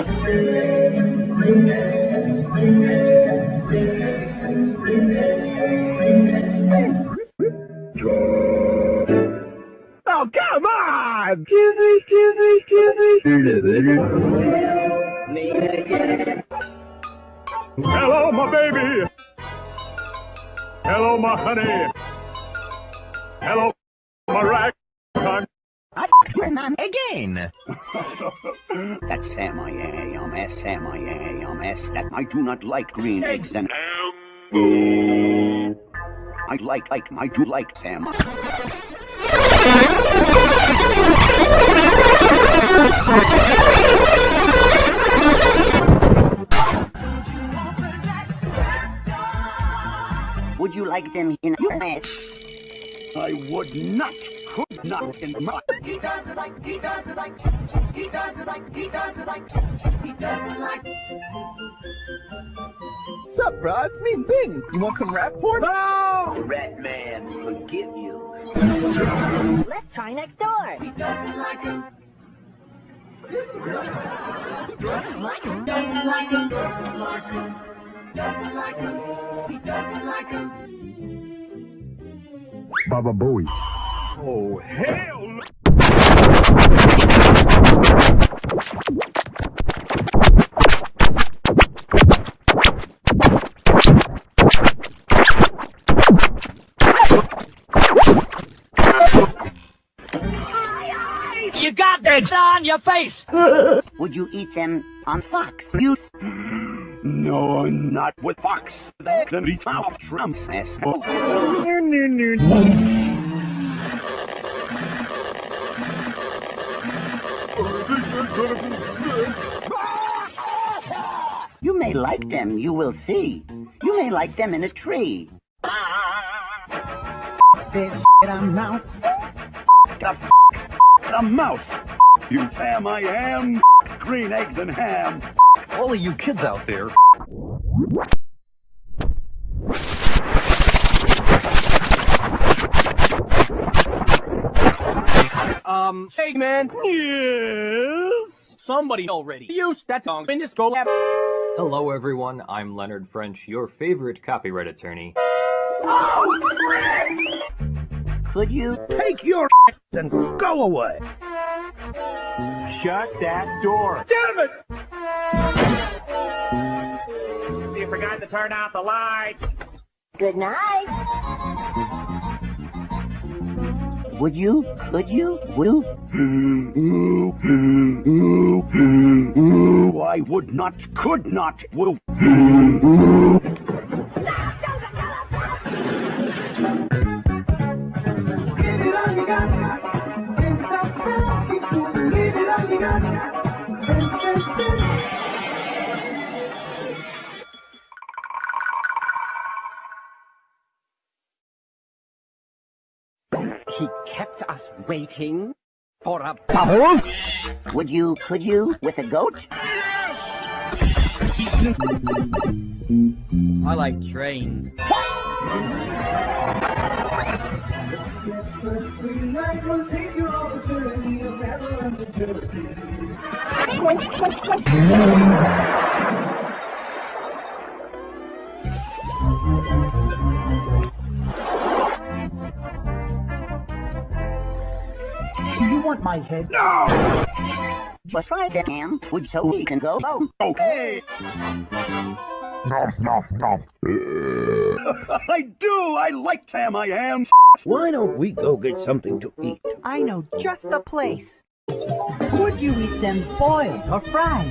Oh, come on! Kizzy, kizzy, kizzy. Hello, my baby. Hello, my honey. Hello. Again. That's Sam I am, S Sam I am, S that I do not like green eggs and I like like I do like Sam. Would you like them in your mess? I would not, could not in my He does it like, he does it like, he does it like, he does it like, he does it like. Sup, bro? It's me, Bing. You want some rap porn? No! Rat man, forgive you. Let's try next door. He doesn't like him. Doesn't like him. Doesn't like him. Doesn't like him. Doesn't like him. He doesn't like him. Baba Booey. Oh, hell no! You got eggs on your face. Would you eat them on fox? You No, not with Fox. Then he found Trump's ass. You may like them, you will see. You may like them in a tree. This I'm out. The, the mouse. You Sam I am. Green eggs and ham. All of you kids out there, Um, hey man. Yes. Somebody already used that song in this go lab. hello everyone, I'm Leonard French, your favorite copyright attorney. Could you? Take your and go away. Shut that door. Damn it! You forgot to turn out the lights. Good night. Would you? Could you? Will? I would not, could not, will. He kept us waiting for a bubble? Would you? Could you? With a goat? I like trains. want my head? No! But try that, Ham. Would so we can go? Oh, Okay. I do. I like Sam I am. Why don't we go get something to eat? I know just the place. Would you eat them boiled or fried?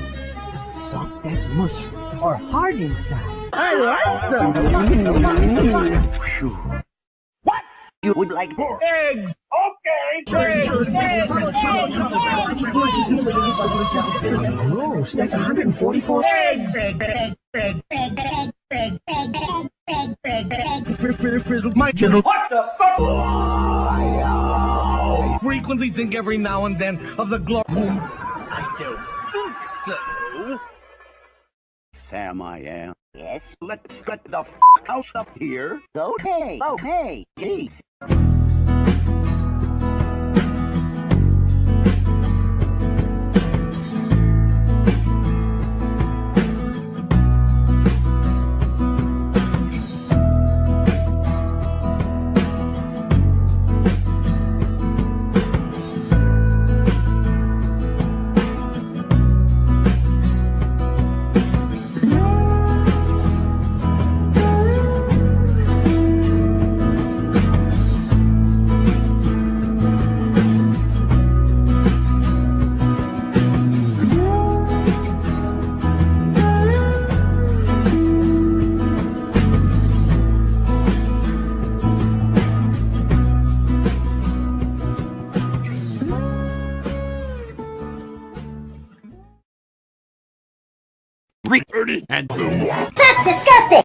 Soft as mush or hard inside? I like them. What? You would like this? Eggs. Okay. Gross, that's 144 eggs. My chisel. What the fuck? I frequently think every now and then of the glory. I don't think so. Sam I am. Yes? Let's get the f house up here. Okay. Oh. Okay. Jeez. dirty and... That's disgusting!